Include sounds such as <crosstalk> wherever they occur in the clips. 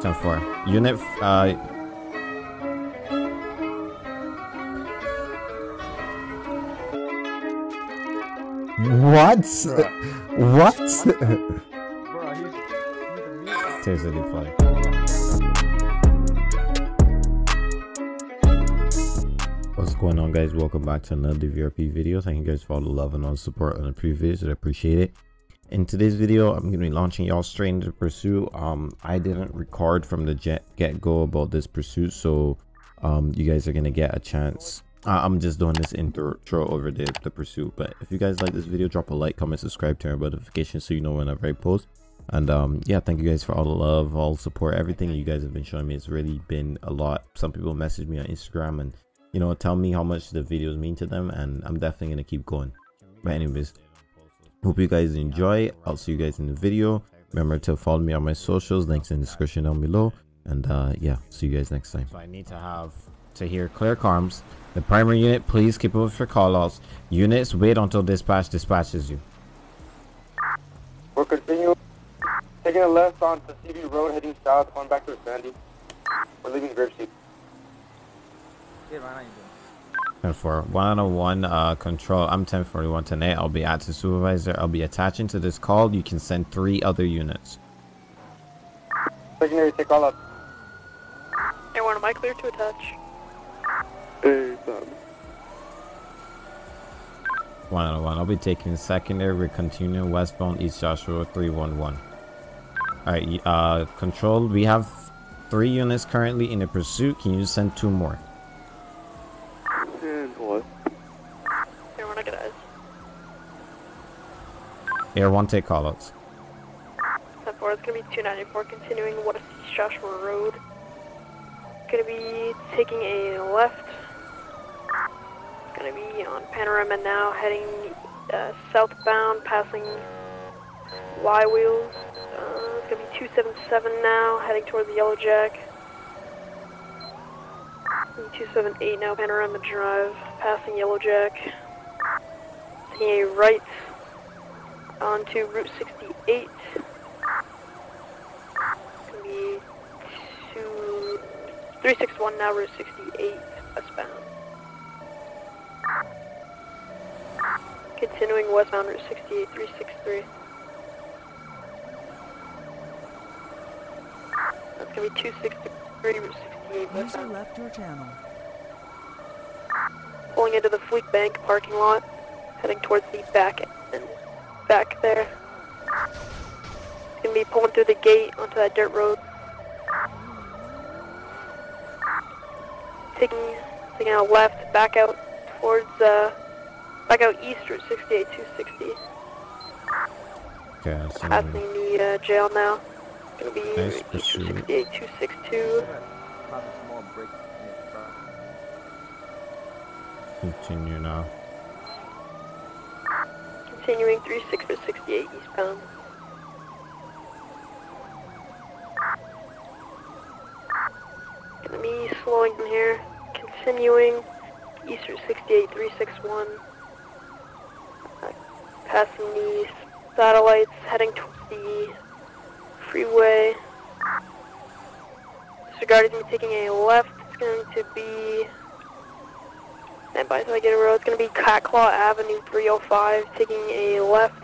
10 4. Unit, uh, What? What? Bro, he's, he's a mute. Seriously. What's going on guys? Welcome back to another VRP video. Thank you guys for all the love and all the support on the previous videos. I appreciate it. In today's video, I'm going to be launching y'all straight into pursuit. Um, I didn't record from the get-go about this pursuit, so um, you guys are going to get a chance uh, I'm just doing this intro over the, the pursuit. But if you guys like this video, drop a like, comment, subscribe, turn on notifications so you know whenever I post. And um, yeah, thank you guys for all the love, all the support, everything you guys have been showing me. It's really been a lot. Some people message me on Instagram and you know tell me how much the videos mean to them, and I'm definitely gonna keep going. But anyways, hope you guys enjoy. I'll see you guys in the video. Remember to follow me on my socials. Links in the description down below. And uh, yeah, see you guys next time. So I need to have to hear clear comms the primary unit, please keep up with your callouts. Units, wait until dispatch dispatches you. We're continuing. Taking a left on CB Road, heading south, going back to Sandy. We're leaving Grapeseed. Yeah, man, how you doing? And for 101 uh, control, I'm 1041 tonight. I'll be at the supervisor. I'll be attaching to this call. You can send three other units. Secondary, take all up. Anyone, am I clear to attach? Hey, Bob. 101. I'll be taking secondary. We're continuing westbound East Joshua 311. Alright, uh, control. We have three units currently in the pursuit. Can you send two more? And what? Anyone, I got eyes. Air 1, take callouts. 10 4, it's gonna be 294, continuing West Joshua Road. Gonna be taking a left. Gonna be on Panorama now, heading uh, southbound, passing Flywheels. Uh, it's gonna be 277 now, heading toward the Yellow Jack. 278 now, Panorama Drive, passing Yellow Jack. Taking a right onto Route 68. Gonna be two, 361 now, Route 68, westbound. Continuing westbound Route 68, 363. That's gonna be 263 Route 68 westbound. User left your channel. Pulling into the Fleet Bank parking lot, heading towards the back end. Back there. It's gonna be pulling through the gate onto that dirt road. Taking, taking a left, back out towards, uh, back out east Route 68, 260. Okay, that's Passing the uh, jail now. Gonna be Nice Route pursuit. 68, 262. Yeah, Pop a small break in his front. Continue now. Continuing 36 for 68 eastbound. Gonna be slowing from here. Continuing east Route 68 361. Uh, passing the satellites, heading towards the freeway. Disregarding me taking a left. It's going to be Stand by a road. It's gonna be Catclaw Avenue 305, taking a left.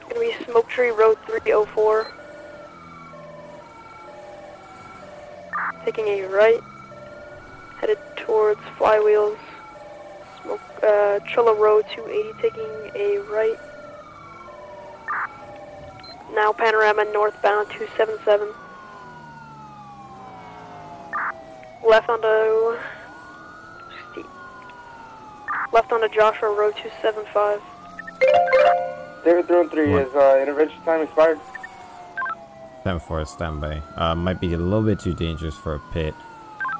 It's gonna be Smoke Tree Road 304. Taking a right. Headed towards Flywheels. Smoke, uh, Trillo Road 280, taking a right. Now Panorama northbound 277. Left onto steep. Left onto Joshua Road 275. David Throne 3, is uh, intervention time expired? 10 4 standby. Uh, might be a little bit too dangerous for a pit.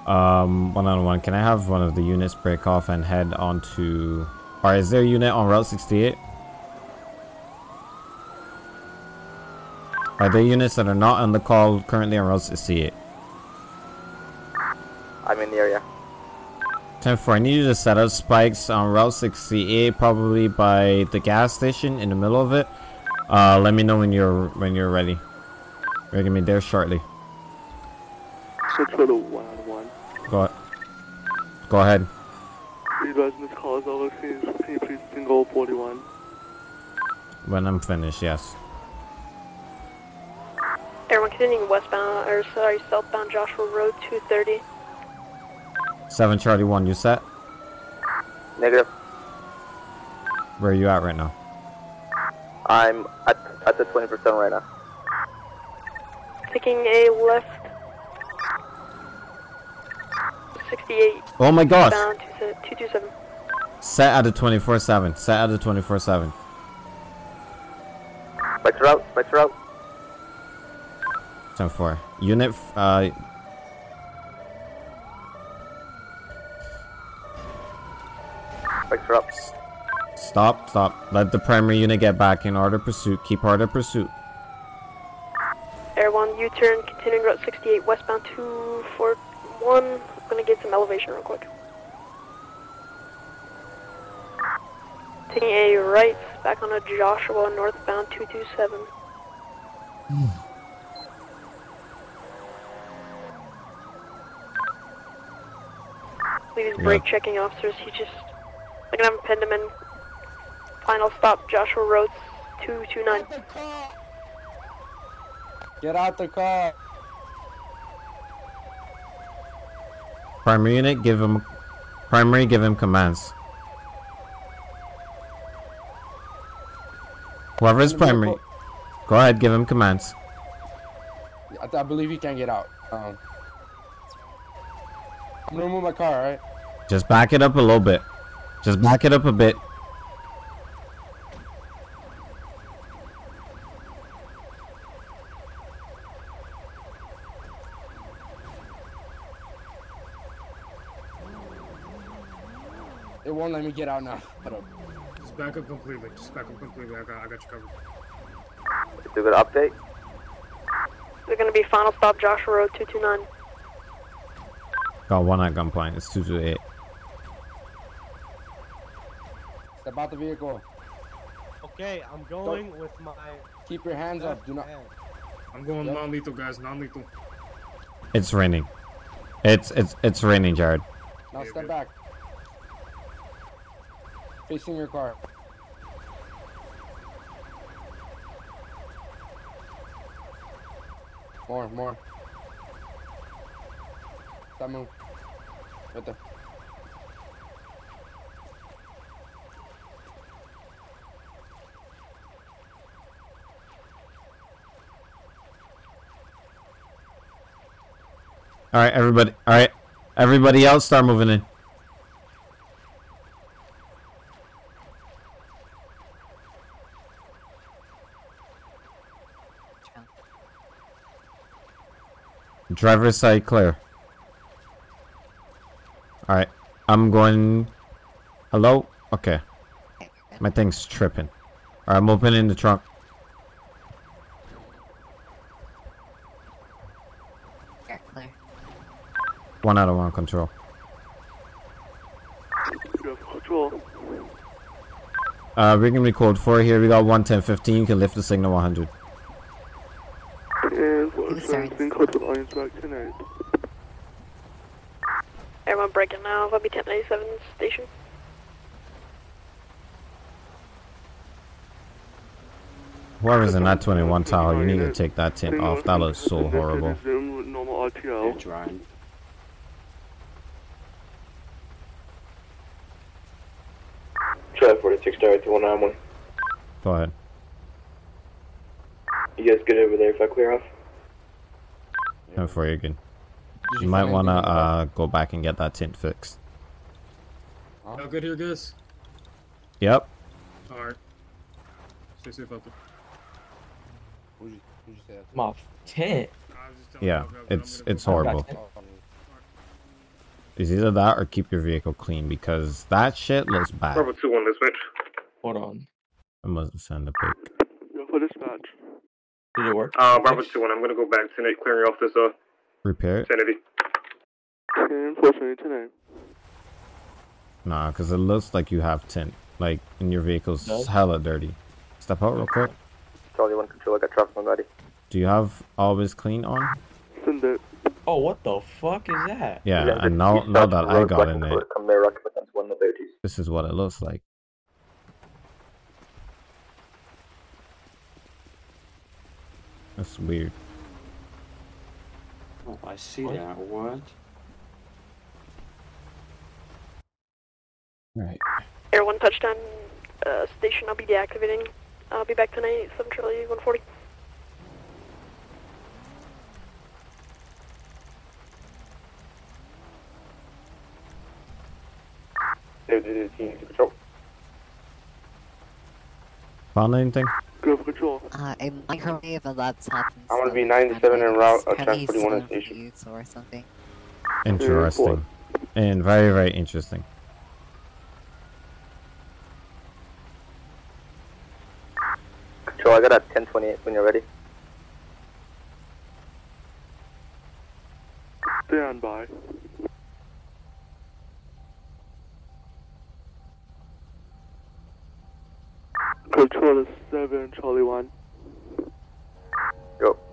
Um, one on one. Can I have one of the units break off and head onto. Or is there a unit on Route 68? Are there units that are not on the call currently on Route 68? I'm in the area. 10 4. I need you to set up spikes on Route 68, probably by the gas station in the middle of it. Uh, let me know when you're when you're ready. We're gonna be there shortly. Central to one on one. Go, go ahead. You guys in this call is all Can you please single 41? When I'm finished, yes. Everyone continuing westbound, or sorry, southbound Joshua Road 230. 7 Charlie 1, you set? Negative. Where are you at right now? I'm at, at the 20% right now. Taking a left. 68, Oh my gosh! bound 227. Set at the 24 7. Set at the 24 7. Back to route, back to route. 10 4. Unit, uh, Back to route. stop, stop. Let the primary unit get back in order pursuit. Keep order of pursuit. Air 1 U-turn, continuing route 68, westbound 241. I'm gonna get some elevation real quick. Taking a right, back on a Joshua, northbound 227. Please hmm. Yeah. brake checking officers. He just, I'm gonna have him pin him in. Final stop, Joshua Road 229. Get out the car. Primary unit, give him. Primary, give him commands. Whoever's In the primary, go ahead, give him commands. I, I believe he can't get out. Um, I'm gonna move my car, alright? Just back it up a little bit. Just back it up a bit. It won't let me get out now. Uh, Just back up completely. Just back up completely. I got, I got you covered. It's a good update. They're gonna be final stop, Joshua Road 229. Got one at gunpoint. It's 228. Step out the vehicle. Okay, I'm going with my. Keep your hands up. Do not. I'm going Yep. non-lethal, guys. Non-lethal. It's raining. It's it's it's raining, Jared. Now step back. Facing your car. More, more. Stop move. Right there. All right, everybody. All right, everybody else, start moving in. Driver's side clear. All right, I'm going. Hello. Okay. My thing's tripping. All right, I'm opening the trunk. One out of one control. Control. Uh, we're gonna be four here. We got one ten fifteen. You can lift the signal 100. And for sensing code with audience back tonight. Everyone breaking now, I'll be 1097 station. Whoever's in that 21 tower, you need to take that tint off. That looks so horrible. Zoom with normal RTL. trying. Try 46 direct to 191. Go ahead. You guys good over there if I clear off? And for you again. Did You might wanna anything in the car? uh go back and get that tint fixed. Huh? Y'all good here, guys? Yep. Alright. Stay safe out there. Who'd you, who'd you say? My tent. I was just telling Yeah, y'all, guys, I'm it's it's horrible. It's either that or keep your vehicle clean because that shit looks bad. Bravo 2 1, this switch. Hold on. I must send a pic. Go for dispatch. Did it work? Uh, Bravo 2 1, I'm gonna go back to tonight, clearing off this, uh, Repair it? sanity. 10 4 tonight. Nah, because it looks like you have tint. Like, in your vehicle's Does? hella dirty. Step out real quick. Charlie 1 control, I got traffic on ready. Do you have always clean on? Send it. Oh, what the fuck is that? Yeah, and now now that I got in it, there, occupants, one the thirties. this is what it looks like. That's weird. Oh, I see that. What? Right. Air 1 touchdown uh, station, I'll be deactivating. I'll be back tonight, 7 Charlie 140. David, team to patrol. Found anything? Go for control. Uh, a microwave, a laptop, and I'm gonna be 97 en route, Probably trans 41 some station. views Or something. Interesting. And very, very interesting. Control, I got a 1028 when you're ready. Stand by. Control is 7, Charlie 1.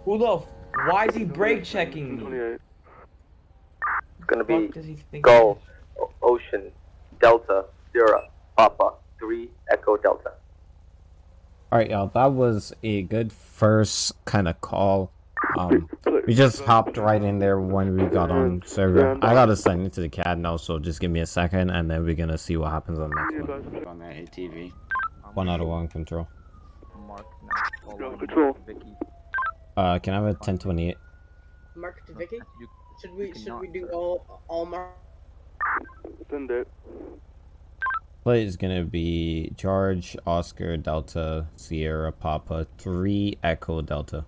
Who the? F- why is he brake checking me? 28. It's gonna be Fuck does he think? Go, o- Ocean, Delta, Sierra, Papa, 3, Echo, Delta. Alright, y'all, that was a good first kind of call. Um, we just hopped right in there when we got on server. I gotta sign into the CAD now, so just give me a second, and then we're gonna see what happens on the next one. On that ATV. One out of one control. Mark now. Control. Vicky. Uh, can I have a 1028? Mark to Vicky. You, Should we should we do all all mark? Send it. Play is gonna be George, Oscar, Delta, Sierra, Papa, 3, Echo, Delta.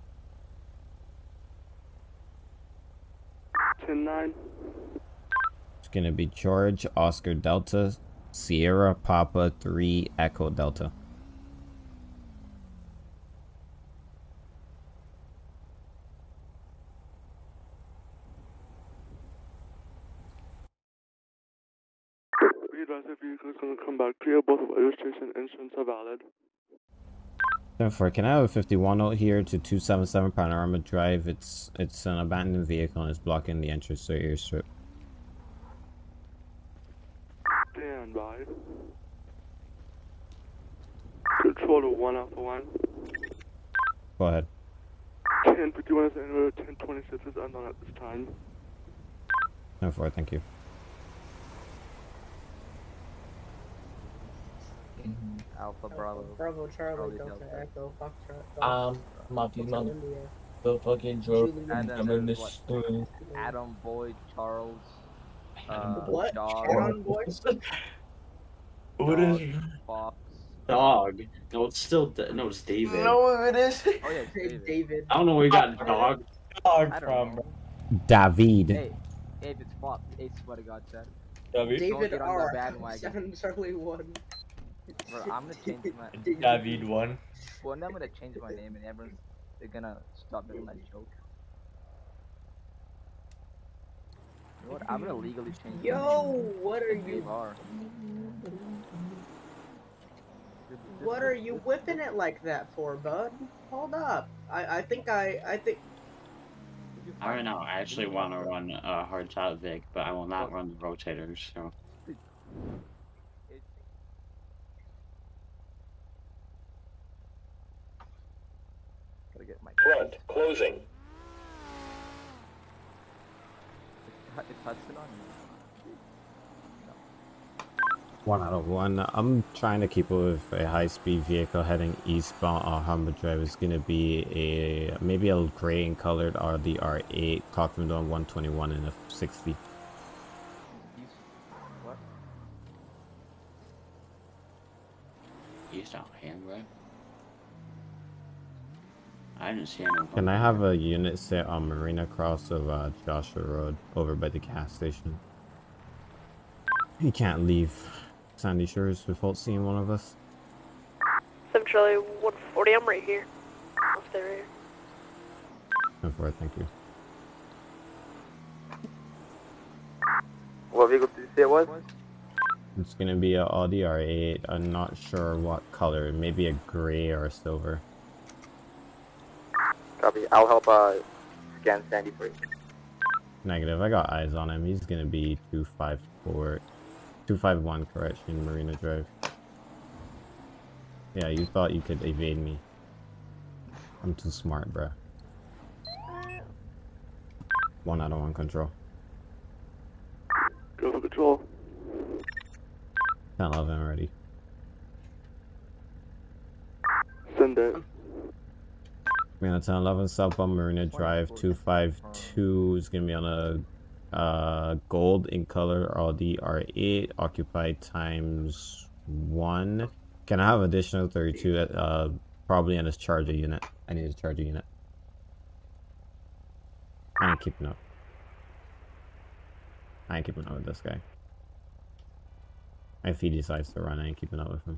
10 9. It's gonna be George, Oscar, Delta, Sierra, Papa, 3, Echo, Delta. Be advised that vehicle going to come back. Both registration are valid. Therefore, can I have a 51 out here to 277 Panorama Drive? It's it's an abandoned vehicle and it's blocking the entrance to your strip. Stand by. Control to 1 Alpha 1. Go ahead. 1051 is anywhere, 1026 is unknown at this time. Therefore, thank you. Alpha Bravo. Bravo Charlie Charlie Delta Delta. Echo Foxtrot. Um, Marty, Hotel man, India. the fucking joke. And then I'm in this. Adam Boyd, Charles. Uh, What? Dog, Aaron Boy? What <laughs> Dog, is? Fox. Dog. No, it's still Da- no, it's David. No, it is. Oh yeah, it's David. David. I don't know where you got dog. Dog from know. David. Hey, hey, if it's Fox, hey, swear to God, said. David. David get on R. Seven Charlie One. Bro, I'm gonna change my. David one. Well, now I'm gonna change my name, and everyone's they're gonna stop doing that joke. You know what? I'm gonna legally change. my Yo, what are Dave you? R. Dude, this- What are you whipping it like that for, bud? Hold up. I I think I I think. I don't know. I actually want to run a hard top Vic, but I will not run the rotators. So it- Gotta get my. Front, closing. One out of one. I'm trying to keep up with a high-speed vehicle heading eastbound on Humber Drive. It's gonna be a maybe a gray and colored Audi R8 clocked them on 121 and a 60. He's what? east out hand right. I didn't see anyone. Can I have a unit set on Marina Cross of uh, Joshua Road over by the gas station? He can't leave Sandy Shores without seeing one of us. 7 Charlie 140, I'm right here. I'll stay right here. Therefore, thank you. What vehicle did you say it was? It's gonna be a Audi R8. I'm not sure what color. Maybe a gray or a silver. Copy Copy. I'll help uh, scan Sandy for you. Negative. I got eyes on him. He's gonna be 254, 251 correction, Marina Drive. Yeah, you thought you could evade me. I'm too smart, bruh. One out of one control. Go for control. 10 11 ready. Send it. 10 11 southbound Marina Drive 252 is gonna be on a uh, gold in color Audi R8 occupied times one. Can I have additional 32 at uh probably in his charger unit? I need a charger unit. I ain't keeping up. I ain't keeping up with this guy. If he decides to run, I ain't keeping up with him.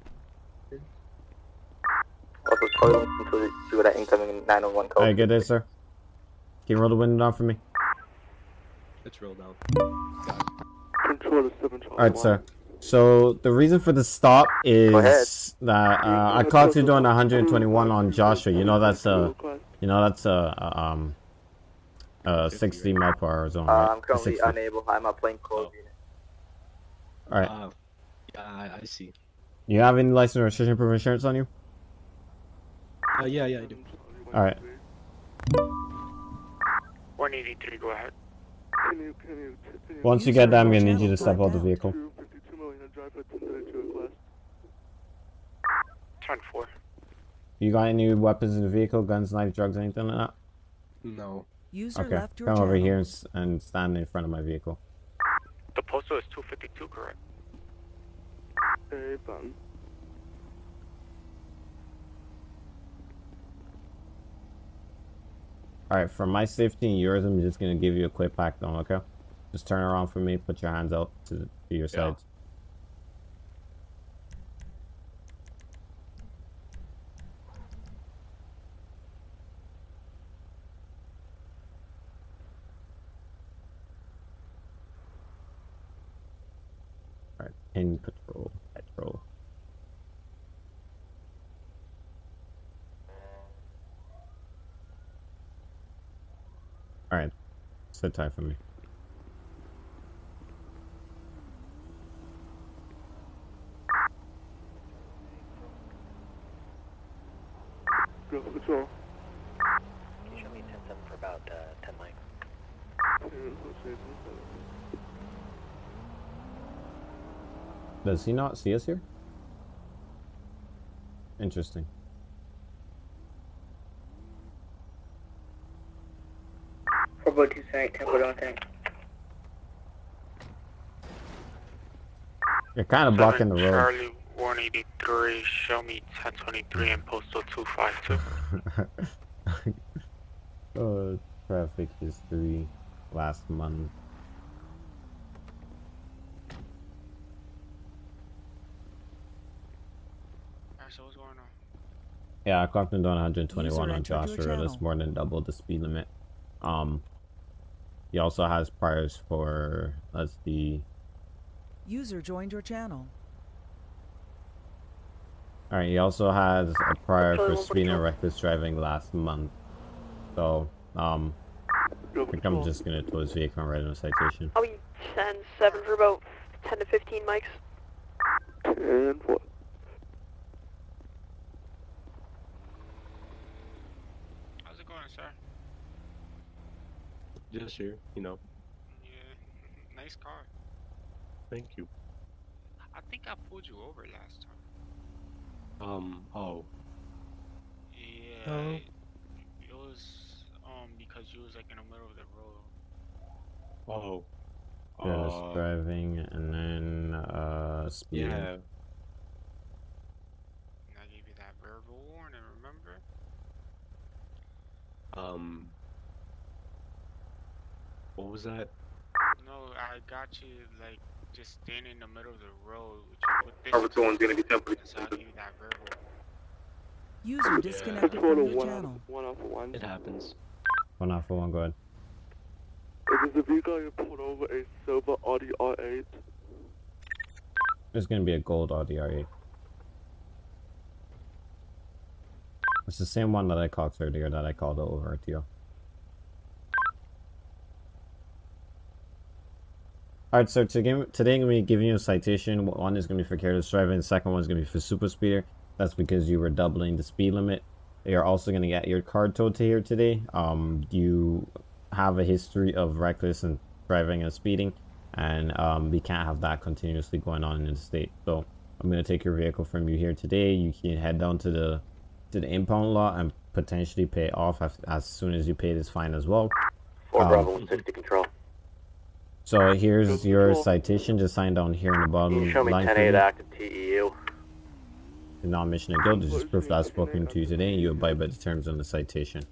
Also, toilet until you see that incoming 901 code. Alright, good day, sir. Can you roll the window down for me? It's rolled down. Control the 7 Charlie Alright, sir. So the reason for the stop is that uh, I clocked you doing 121 on Joshua. You know that's a, you know that's a, a um, a 60 mile per hour zone, Uh. I'm currently 60. unable. I'm a plain clothes unit. All right. Uh, yeah, I, I see. You have any license or restriction proof insurance on you? Uh, yeah, yeah, I do. All right. 183, go ahead. Can you, can you, Once you get there, I'm gonna need you to step out the vehicle. 252 Marina Drive at 1032 class. Turn 4. You got any weapons in the vehicle? Guns, knife, drugs, anything like that? No. User Okay. left your Come over channel. here and, and stand in front of my vehicle. The postal is 252, correct? Hey, All right. For my safety and yours, I'm just gonna give you a quick pack down. Okay. Just turn around for me. Put your hands out to, to your sides. All right. Pin patrol. Patrol. All right. Sit tight for me. Go for. Can you show me 10 for about uh, 10 mics? Does he not see us here? Interesting. Four two seven eight Temple Don't Tank. You're kind of blocking the road. Charlie 183, show me 1023 and postal 252. uh, <laughs> traffic history last month. Alright, so what's going on? Yeah, I clocked him down 121 on Joshua. That's channel. more than double the speed limit. Um, he also has priors for let's see. User joined your channel. All right, he also has a prior for Control, speeding and reckless driving last month. So, um, I think I'm just gonna tow his vehicle and write him a citation. I'll be 10 7 for about 10 to 15 mics. And what? How's it going, sir? Just here, you know. Yeah, nice car. Thank you. I think I pulled you over last time. Um, oh. Yeah. Oh. It, it was um because you was like in the middle of the road. Oh. Just Uh, driving and then uh speeding. yeah. And I gave you that verbal warning, remember? Um. What was that? No, I got you like just standing in the middle of the road with your with this. Harvard one's gonna be temporary. So I gave you that verbal. User disconnected Photo from your one channel. Out, one out for one. It happens. One off for one, go ahead. Is the vehicle you pulled over a silver Audi R8? There's gonna be a gold Audi R8. It's the same one that I called earlier that I called over to you. Alright, so to give, today I'm going to be giving you a citation. One is going to be for careless driving. The second one is going to be for super speeder. That's because you were doubling the speed limit. You're also going to get your car towed to here today. Um, you have a history of reckless and driving and speeding. And um, we can't have that continuously going on in the state. So I'm going to take your vehicle from you here today. You can head down to the to the impound lot and potentially pay off as, as soon as you pay this fine as well. Four Um, Bravo 160 control. So here's your citation. Just sign down here in the Can bottom you show me line for 10 8 me. active TEU? The non-mission of guilt. This is proof that I've spoken to you today, and you abide by the terms on the citation.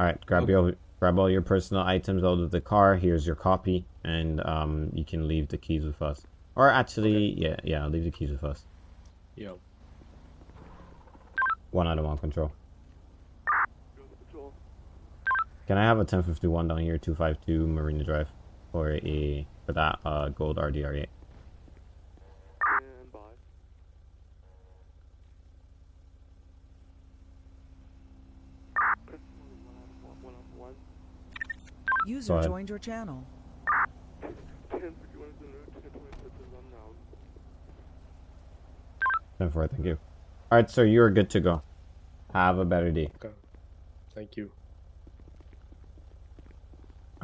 All right, grab your grab all your personal items out of the car. Here's your copy, and um, you can leave the keys with us. Or actually, yeah, yeah, leave the keys with us. Yo. One out of one control. Can I have a 1051 down here, 252 Marina Drive, for a for that uh, gold Audi R8? Stand by. One off one. User ahead. joined your channel. 1051 is in route, 1026 is unknown. 10 4, thank you. All right, sir, you're good to go. Have a better day. Okay. Thank you.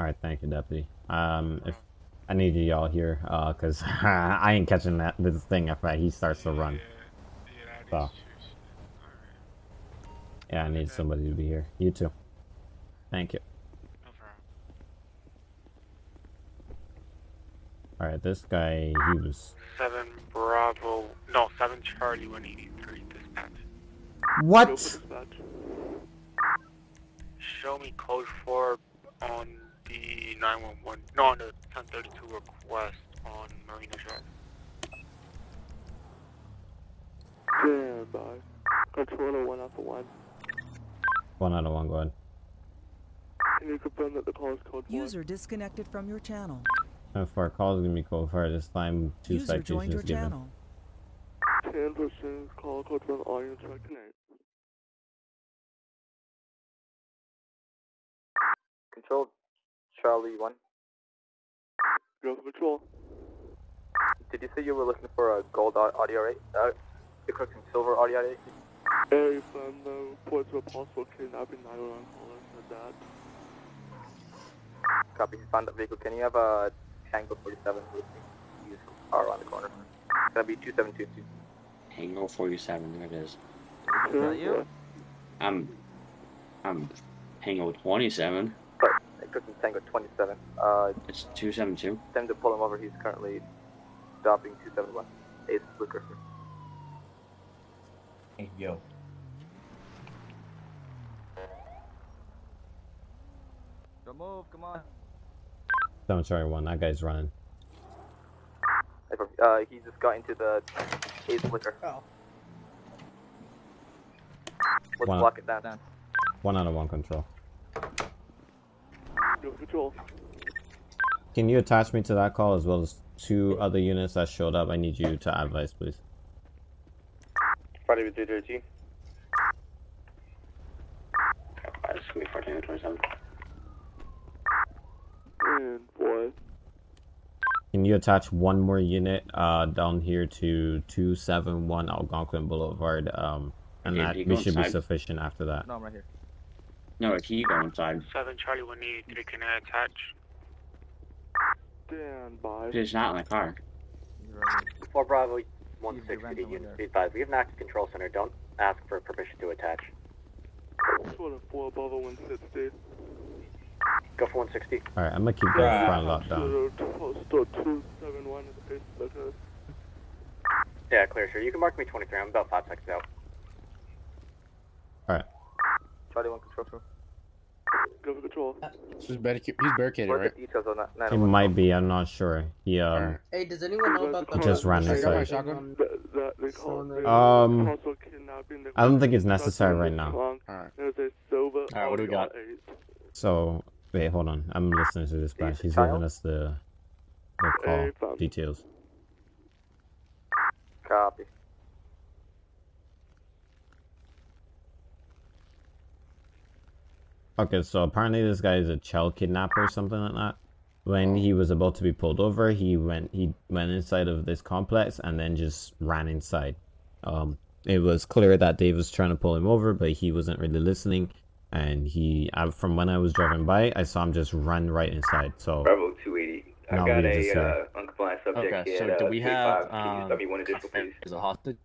All right, thank you, deputy. Um, if I need you all here, uh, cause <laughs> I ain't catching that this thing if uh, he starts to run. So, yeah, I need somebody to be here. You too. Thank you. All right, this guy, he was. Seven Bravo, no, seven Charlie, one eighty three. Dispatch. What? Show me code four on the nine one one. No, on the ten thirty two request on Marina Drive. Stand by. Controller one oh alpha one. One out of one, go ahead. Can you confirm that the call is code four? User disconnected from your channel. And for our calls, gonna be code for this time. Two User joined your citations given. channel. 10 percent call code one all units reconnect. Control Charlie 1. Go for patrol. Did you say you were looking for a gold au- Audi R8? Uh, you're cooking silver Audi R8? A from the reports of a possible kidnapping 911 caller said that. Copy, found that vehicle. Can you have a Tango 47 with me? Use car around the corner. It's gonna be 2722. Tango 47, there it is. Is that you? I'm, I'm Tango 27. Sorry, I cooking Tango 27. Uh, It's 272. time to pull him over. He's currently stopping 271. Ace Blue Cursor. Hey, yo. Don't move, come on. Don't sorry, one. That guy's running. Uh, he just got into the Ace Liquor. Oh. Let's Wow. block it down. One out of one control. Go patrol. Can you attach me to that call as well as two other units that showed up? I need you to advise, please. Friday with 313. This is gonna be 14 27. And boy. Can you attach one more unit uh, down here to 271 Algonquin Boulevard? Um, and Okay, that we go should be sufficient after that. No, I'm right here. No, can you go inside? Seven Charlie, one eighty three. Can I attach? Stand by. It's not in the car. For Bravo Easy 160 rental units, there. be advised. We have an active control center. Don't ask for permission to attach. Sort of 4 above a 160. Go for 160. All right, I'm gonna keep that front locked down. Postal 271 is Ace Liquor. Yeah, clear, sure. You can mark me 23. I'm about 5 seconds out. All right. Charlie 1 control room. Go for control. He's, barricaded, he's barricaded, right? the details on that? He 911? might be. I'm not sure. He um. Hey, does anyone know about the He just ran Hey, you inside. That, that call they Um, possible kidnapping. They I don't think it's necessary right now. Alright. There's Alright, what do we got? So wait, hold on. I'm listening to this batch. He's giving us the the call details. Copy. Okay, so apparently this guy is a child kidnapper or something like that. When he was about to be pulled over, he went he went inside of this complex and then just ran inside. Um, it was clear that Dave was trying to pull him over, but he wasn't really listening. And he, I, from when I was driving by, I saw him just run right inside. So Bravo 280. I Now got a uh, uh, uncompliant subject Okay, here. so do uh, we have um, let me one additional, please? is a hostage?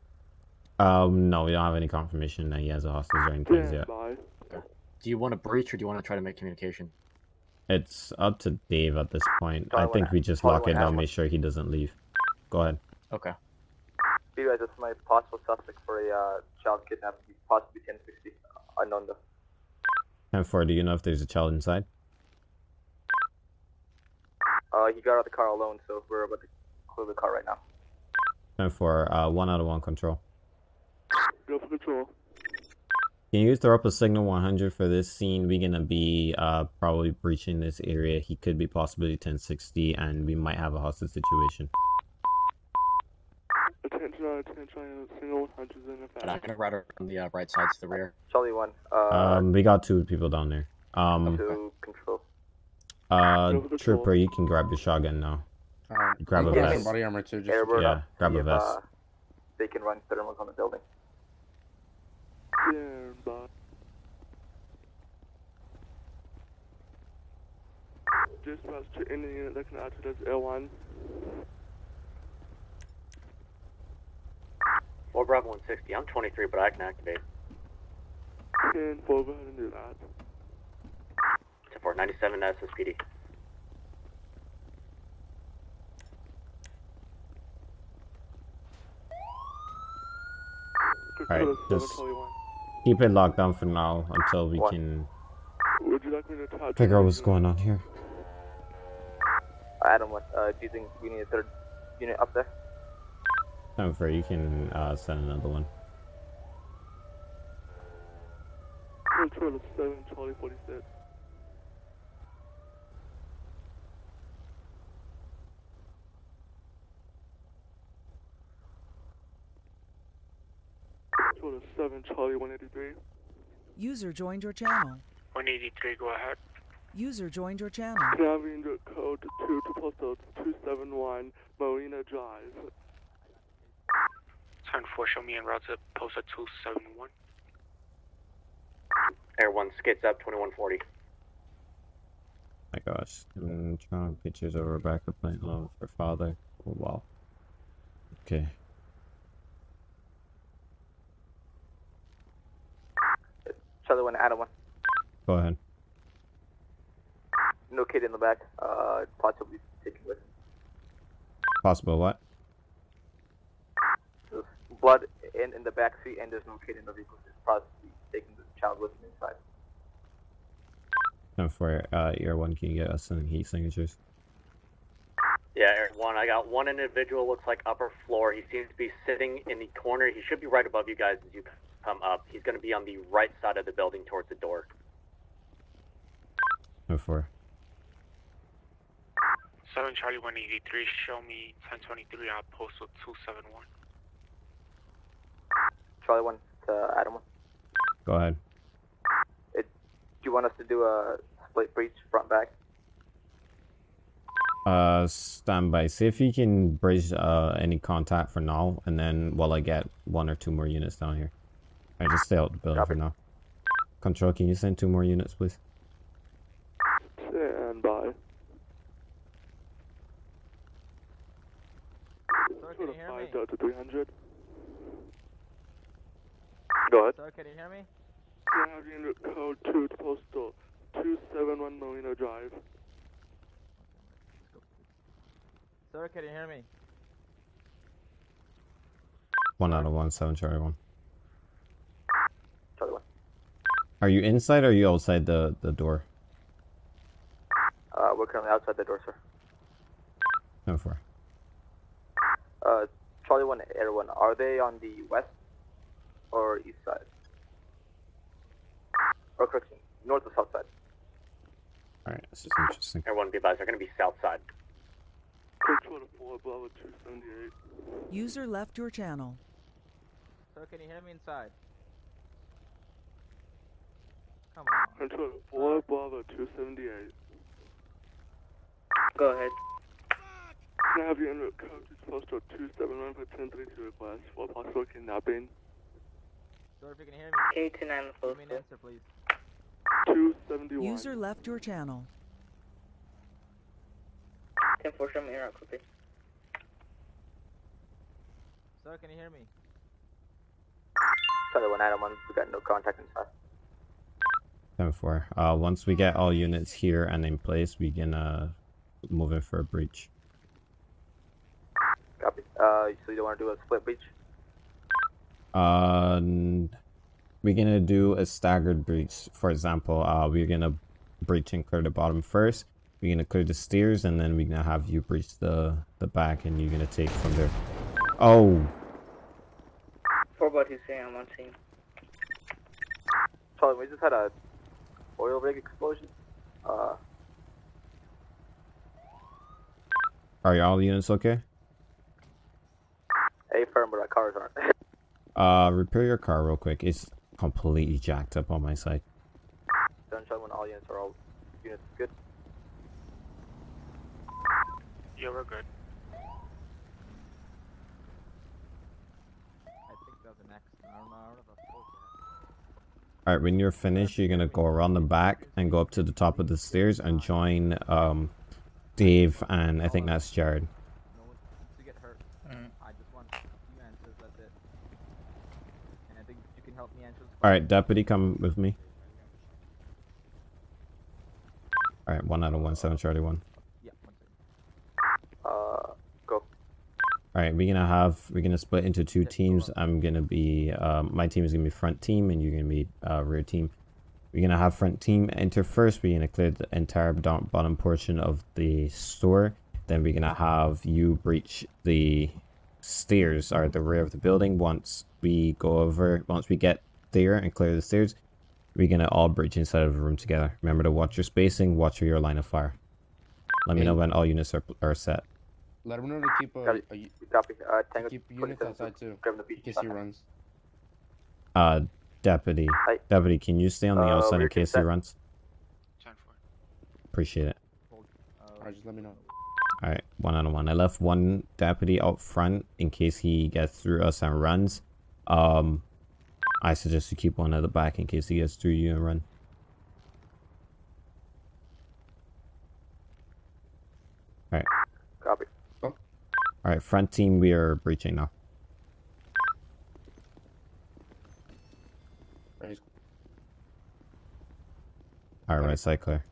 Um, no, we don't have any confirmation that he has a hostage or anything yet. Standby. Do you want to breach or do you want to try to make communication? It's up to Dave at this point. I think we just lock it wanna down, make sure he doesn't leave. Go ahead. Okay. You guys, this is my possible suspect for a uh, child kidnapping, possibly 1060. Unknown though. And four, do you know if there's a child inside? Uh, he got out of the car alone, so we're about to clear the car right now. And for uh, one out of one control. Go for control. Can you throw up a signal 100 for this scene? We're gonna be uh probably breaching this area. He could be possibly 1060, and we might have a hostage situation. Attention, uh, attention, uh, single 100 in And I'm effect. gonna ride on the uh, right side to the rear. Charlie 1, uh, Um, we got two people down there. Um, to control. uh, control. Trooper, you can grab your shotgun now. Alright. Grab a vest. some body armor too. Just Yeah, grab see a vest. Uh, they can run thermals on the building. Standby. Dispatch to any unit that can act as L1. Or Bravo 160. I'm 23, but I can activate. 10 4, go ahead and do that. To 497 SSPD. Alright, just 721. Keep it locked down for now until we What? can Would you like me to attach figure out what's going on here. Adam, what, uh, do you think we need a third unit up there? Time for you can uh, send another one. Control 7, Charlie 46. Control 7, Charlie 183. User joined your channel. 183, go ahead. User joined your channel. Can I code 2 to postal 271 Marina Drive? 10-4, show me en route to post 271. Air 1 skids up 2140. My gosh, I'm drawing pictures of Rebecca playing love with her father. Oh, wow. Okay. Charlie 1, Adam 1. Go ahead. No kid in the back, uh, possibly taken with. Possible what? There's blood in, in the back seat, and there's no kid in the vehicle. It's possibly taking the child with him inside. Time for uh, Air 1, can you get us some heat signatures? Yeah, Air 1. I got one individual, looks like upper floor. He seems to be sitting in the corner. He should be right above you guys as you come up. He's going to be on the right side of the building towards the door. Time for 7 Charlie 183, show me 1023 on postal 271. Charlie 1 to Adam 1. Go ahead. Do you want us to do a split breach front back? Uh, standby. See if you can bridge uh, any contact for now, and then while I get one or two more units down here. I just stay out the building for now. Control, can you send two more units, please? Stand by. Sir, can you hear me? 5 Delta 300. Go ahead. Sir, can you hear me? Can I have unit code 2 to postal 271 Marina Drive? Sir, can you hear me? One out of one, seven Charlie one. Charlie 1. Are you inside or are you outside the, the door? Uh, we're currently outside the door, sir. No four. Uh, Charlie 1, Air 1, are they on the west or east side? Or correction, north or south side? Alright, this is interesting. Air 1 be advised, they're going to be south side. Control 4, Bravo 278. User left your channel. So can you hear me inside? Come on. Control 4 Bravo 278. Go ahead. Can I have you in route code to postal 271 for 1032 request for possible kidnapping? Sir, if you can hear me. K to 9 Give me an answer, please. 271. User left your channel. 10 4 show me your route, copy. Sir, can you hear me? Charlie 191, we got no contact inside. 10 4. Uh, once we get all units here and in place, we can uh, move in for a breach. Copy. Uh, so you don't want to do a split breach? Uh, we're gonna do a staggered breach. For example, uh, we're gonna breach and clear the bottom first. We're gonna clear the stairs, and then we're gonna have you breach the the back, and you're gonna take from there. Oh, 4 bud, who's saying I'm on scene. Charlie, we just had a oil rig explosion. Uh, are all units okay? A firm, but our cars aren't. <laughs> Uh, repair your car real quick. It's completely jacked up on my side. Sunshine when all units are all units good. Yeah, we're good. I think that was an accident. I don't know. I don't know if I spoke yet. All right, when you're finished, you're gonna go around the back and go up to the top of the stairs and join um, Dave and I think that's Jared. No one needs to get hurt. I just want a few answers. That's it. And I think you can help me answer this All right, deputy, come with me. All right, one out of one, seven Charlie one second. Uh, go. All right, we're gonna have we're gonna split into two teams. I'm gonna be um, my team is gonna be front team, and you're gonna be uh, rear team. We're gonna have front team enter first. We're gonna clear the entire bottom bottom portion of the store. Then we're gonna have you breach the stairs or the rear of the building. Once we go over, once we get there and clear the stairs, we're gonna all breach inside of the room together. Remember to watch your spacing, watch your line of fire. Let me know when all units are, are set. Let him know to keep Got a, it. a Copy. Uh, Tango keep units 27, outside too, Grab the in case he runs. Uh, deputy. Hi. Deputy, can you stay on the Uh, outside in case he set. runs? 10 4. Appreciate it. Alright, just let me know. Alright, one on one. I left one deputy out front in case he gets through us and runs. Um, I suggest you keep one at the back in case he gets through you and run. Alright, Copy. Alright, front team, we are breaching now. Right, Alright, right side clear.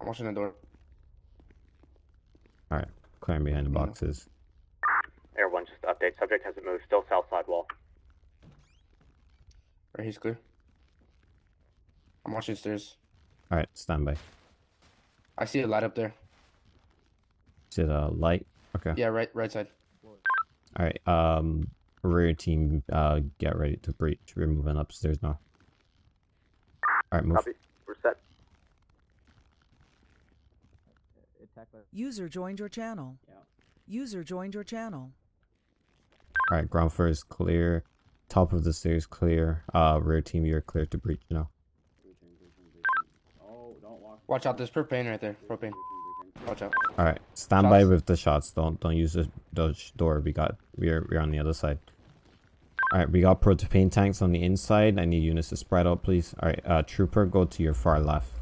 I'm watching the door. Alright, clearing behind the boxes. Air 1, just update. Subject hasn't moved. Still south side wall. Right, he's clear. I'm watching stairs. Alright, stand by. I see a light up there. Is it a light? Okay. Yeah, right, right side. Alright, um, rear team, uh, get ready to breach. We're moving upstairs now. Alright, move. Copy. We're set. User joined your channel. User joined your channel. Alright, ground floor is clear. Top of the stairs clear. Uh, rear team, you're clear to breach now. Watch out, there's propane right there. Propane. Watch out. Alright, stand by with the shots. Don't don't use the Dodge door. We got we're we're on the other side. Alright, we got propane tanks on the inside. I need units to spread out, please. Alright, uh trooper, go to your far left.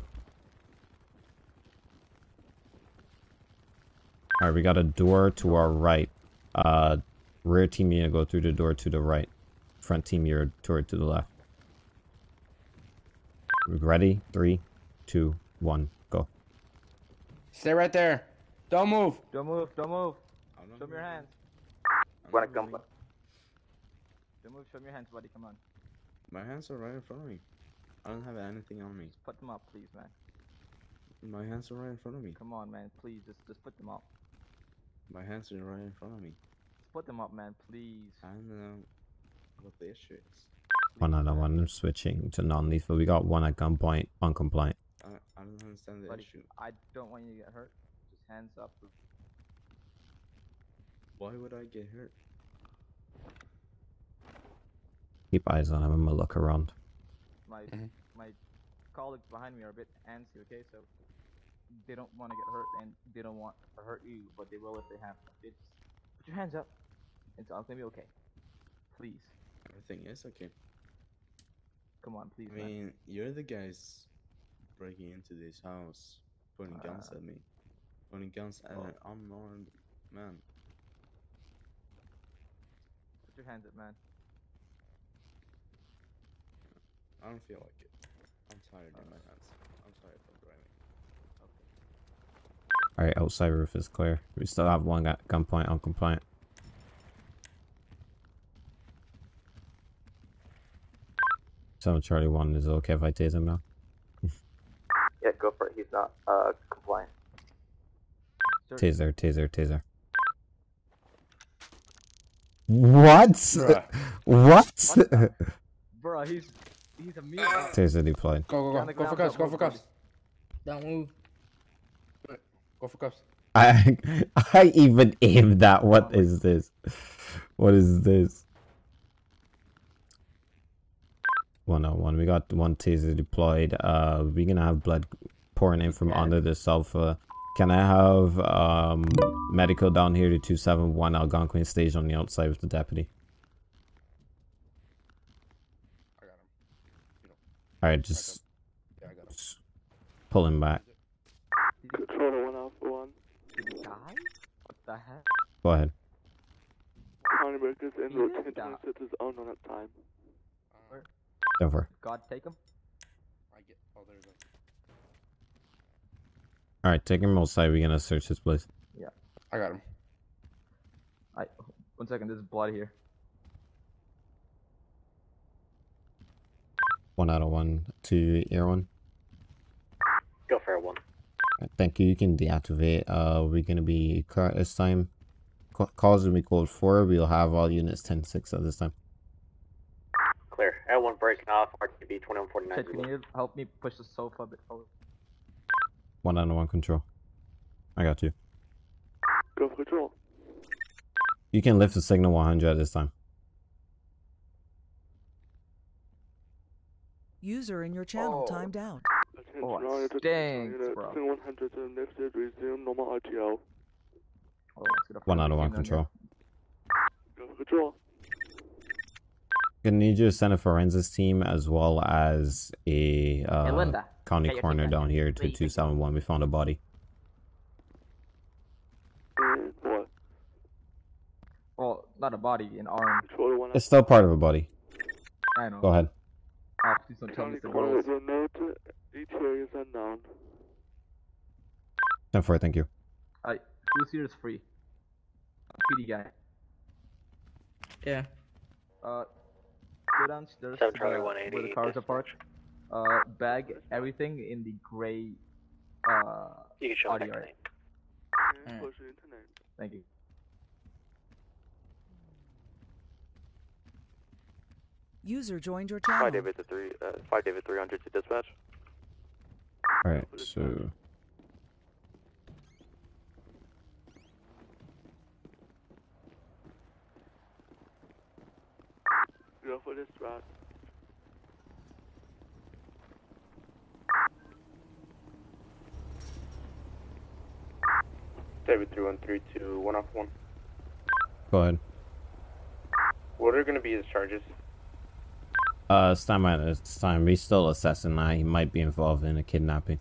Alright, we got a door to our right. Uh rear team you're gonna go through the door to the right. Front team you're toward to the left. We ready? Three, two, one. Stay right there. Don't move. Don't move, don't move. Show me your hands. Run a gun. Don't move, show me your hands, buddy. Come on. My hands are right in front of me. I don't have anything on me. Put them up, please, man. My hands are right in front of me. Come on, man. Please, just just put them up. My hands are right in front of me. Just put them up, man. Please. I don't know what the issue is. One out of one. I'm switching to non-lethal. We got one at gunpoint, uncompliant. I, I don't understand the Buddy, issue. I don't want you to get hurt. Just hands up. Why would I get hurt? Keep eyes on him. I'm gonna look around. my Mhm. my colleagues behind me are a bit antsy. Okay, so they don't want to get hurt and they don't want to hurt you, but they will if they have to. Okay, put your hands up. It's all gonna be okay. Please, Everything is okay. come on, please, I man. mean, you're the guys breaking into this house, pointing guns Uh, at me, pointing guns at oh. an unarmed man. Put your hands up, man. I don't feel like it. I'm tired in my hands. I'm sorry for driving. Alright, outside roof is clear. We still have one at gunpoint uncompliant. Seven Charlie One is it okay if I tase him now. Yeah, go for it. He's not uh compliant. Taser, taser, taser. What? Bruh. what? <laughs> Bro, he's he's a mute. taser deployed. Go, Get on go, go. Go for ground, cuffs. Go for move, cuffs. Don't move. Go for cuffs. I <laughs> I even aimed that. What is this? What is this? One on one. We got one taser deployed. Uh, we're gonna have blood pouring in from under the sofa. Can I have um medical down here to two seven one Algonquin stage on the outside with the deputy? All right, just, just pull him back. Controller 1 Alpha 1. Did he die? What the heck? Go ahead. County Breakers in He route did die. 1026 is on on time. Over. God take him. I get. Oh, there's a. All right, take him outside. We're gonna search this place. Yeah. I got him. I one second. There's blood here. One out of one to air one. Go for it, one. Alright, Thank you. You can deactivate. Uh, we're gonna be car this time. Calls will be called four. We'll have all units 10-6 at this time. Clear. L1 breaking off. RTB 2149. Chet, can you help me push the sofa a bit forward? One out of one control. I got you. Go control. You can lift the signal 100 at this time. User in your channel Oh. timed out. Attention, Oh, oh all stinks, bro. 100 to lifted, resume normal RTO. Oh, let's get a One out of one control. Go control. Gonna need you to send a forensics team as well as a uh, Linda. county Get coroner down here Where to 271. We found a body. And what? Well, not a body, an arm. It's still part of a body. I know. Go ahead. Oh, please don't tell me County it's the coroner girls. note ETA unknown. 10 4, thank you. Alright, who's here is free? PD guy. Yeah. Uh, go downstairs Seven to Charlie the- where the cars are parked. Uh, bag everything in the gray. Uh, You can show audio. next right? name. And push it into name. Thank you. User joined your Five channel. David to three. Uh, five David 300 to dispatch. Alright, so. Go for this route. David 3132, one off one. Go ahead. What are going to be his charges? Uh, it's time at this time. We're still assessing that. He might be involved in a kidnapping.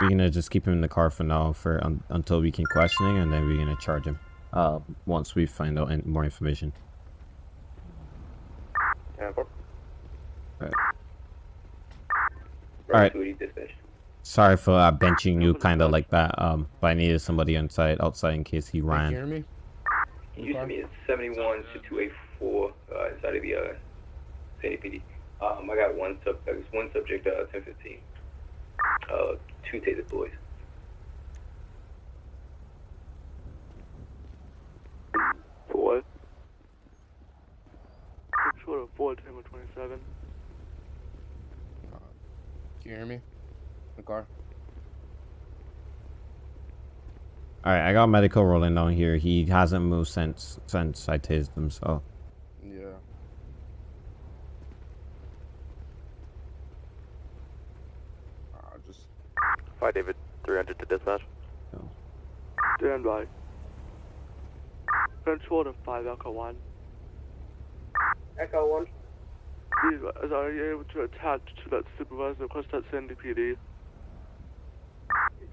We're gonna just keep him in the car for now for un until we can question him, and then we're gonna charge him. Uh, once we find out any more information. Yeah, four. Right. Right. Alright. Sorry for uh, benching you kind of like that. Um, but I needed somebody inside outside in case he ran. Can You hear me? He used to be at 71 to 284 uh, inside of the uh, Sandy PD. Um, I got one sub, I one subject, uh, 1015. Uh, two taser boys. Apollo 1027. 27. can you hear me? The car. All right, I got medical rolling down here. He hasn't moved since since I tased him, so. Yeah. Uh, just. Hi, David. 300 to dispatch. Stand by. Control to 5 Echo 1. Echo 1. Please, are you able to attach to that supervisor request at Sandy PD?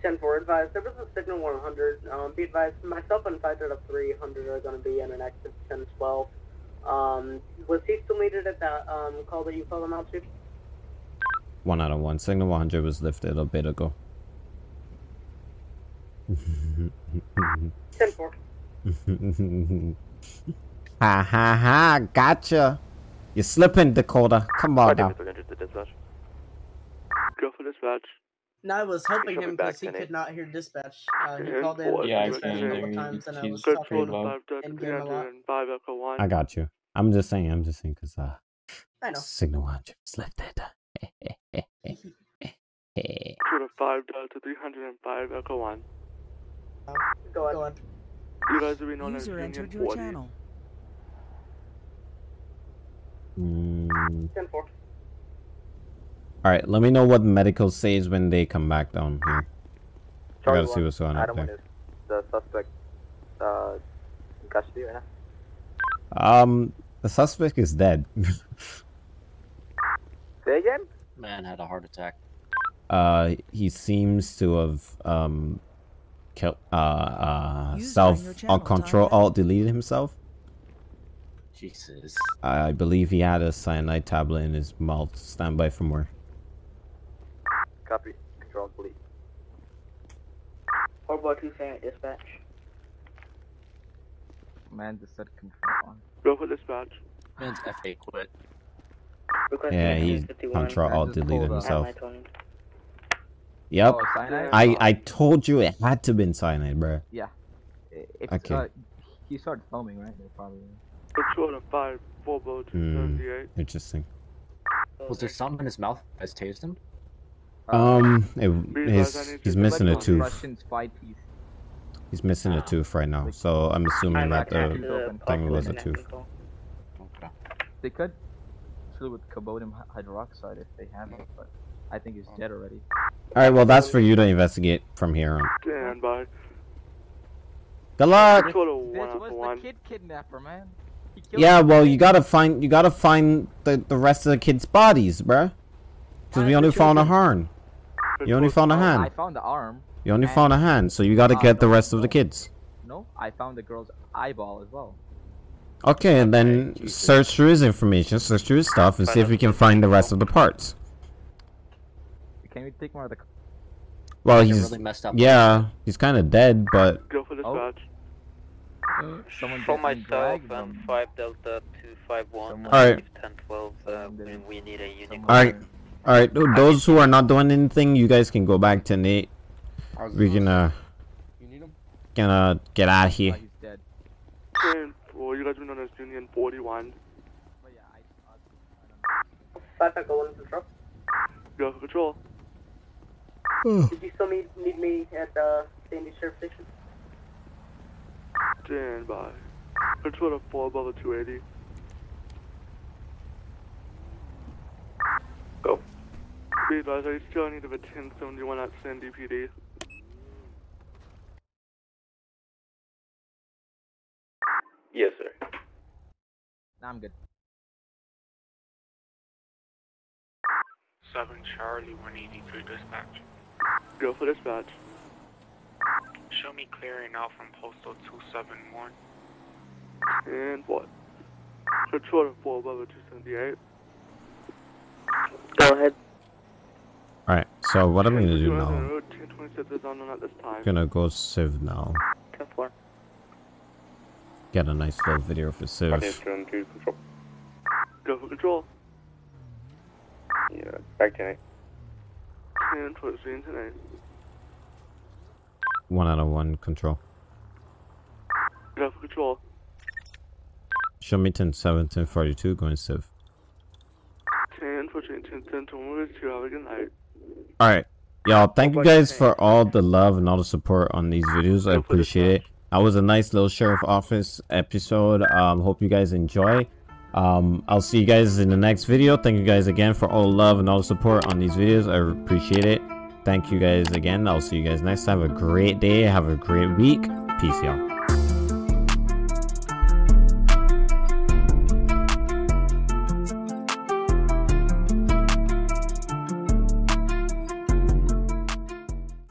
10 4 advised. There was a signal 100. Um, be advised, myself and Fighter of 300 are going to be in an exit 10 12. Um, was he still needed at that um, call that you called him out to? One out of one. Signal 100 was lifted a bit ago. 10 4. <laughs> ha ha ha! Gotcha. You're slipping, Dakota. Come on Five now. David, 300 to dispatch. Go for dispatch. No, I was helping him because he could not hear dispatch. Uh, he Ten called in Yeah, I dispatch can a couple times, and I was pretty Control talking to low. 5 Delta in game a lot. 305 Echo 1. I got you. I'm just saying. I'm just saying because uh, I know. Signal 100 was lifted. Control to 5 Delta 305 Echo 1. Go on. Go on. You guys will be known as User Union entered your 40. channel. Mm. 10 4. All right, let me know what medical says when they come back down here. I gotta see what's going on Adam one there. is the suspect uh, in custody right now. Um, the suspect is dead. <laughs> Say again? Man had a heart attack. uh, he seems to have um, killed uh, uh, User on self your control alt deleted himself. Jesus. I believe he had a cyanide tablet in his mouth. Stand by for more. Copy. Control, police. Or what you say dispatch? Man just said control on. Go for dispatch. Man's FA quit. Yeah, he control alt just deleted pulled himself. Yep. Oh. I I told you it had to been cyanide, bro. Yeah. I- If Okay. uh, he started filming, right? They probably. Control to 5 4 Bow Hmm. 278. Interesting. Was there something in his mouth? You guys tased him? Um, it, his, he's missing a tooth. Russian spy teeth. He's missing a tooth right now, so I'm assuming that the thing was a tooth. They could kill with cobodium hydroxide if they have it, but I think he's dead already. All right, well that's for you to investigate from here on. Stand by. Good luck. Control 1 This was the kid kidnapper, man. He killed Yeah, well you gotta find you gotta find the the rest of the kids' bodies, bruh. Because we only found a hand. You only found a Oh, I hand. found the arm. You only found a hand, so you gotta Uh, get the rest of the kids. No, I found the girl's eyeball as well. Okay, and then search through his information, search through his stuff, and see if we can find the rest of the parts. Can we take more of the? Well, he's really messed up yeah, he's kind of dead, but Go for dispatch. Someone For myself and from- 5 Delta 251, Someone- Alright. 1012, uh, we- we need a union. all right, all right. Those who are not doing anything, you guys can go back to Nate. We can uh, You need him? gonna get out of Oh, here. he's dead. Stand for you guys will be known as Union 41. But yeah, I, Five Echo 1 control. Go for control. Did you still need, need me at uh, Sandy Sheriff Station? Stand by. Control to fall 4 the 280. Go. Be advised, I still need of a 1071 at Sandy PD. Yes, sir. Nah, I'm good. Seven Charlie, one eighty three dispatch. Go for dispatch. Show me clearing out from postal two seven one. And what? Control to 4 Bravo 278. Go ahead. All right. So what I'm gonna do now? on the road, 1026 is unknown at this time. Gonna go Civ now. 10 4. Get a nice little video for Civ. turn to control. Go for control. Yeah, back to Nate. 10 towards the internet. One out of one control. Go control. Show me 10 7 10 42 going Civ. 10 for 10 10 10 to have a good night. All right, y'all. Thank you guys for all the love and all the support on these videos. I appreciate it. That was a nice little sheriff office episode. Um, hope you guys enjoy. Um, I'll see you guys in the next video. Thank you guys again for all the love and all the support on these videos. I appreciate it. Thank you guys again. I'll see you guys next time. Have a great day. Have a great week. Peace, y'all.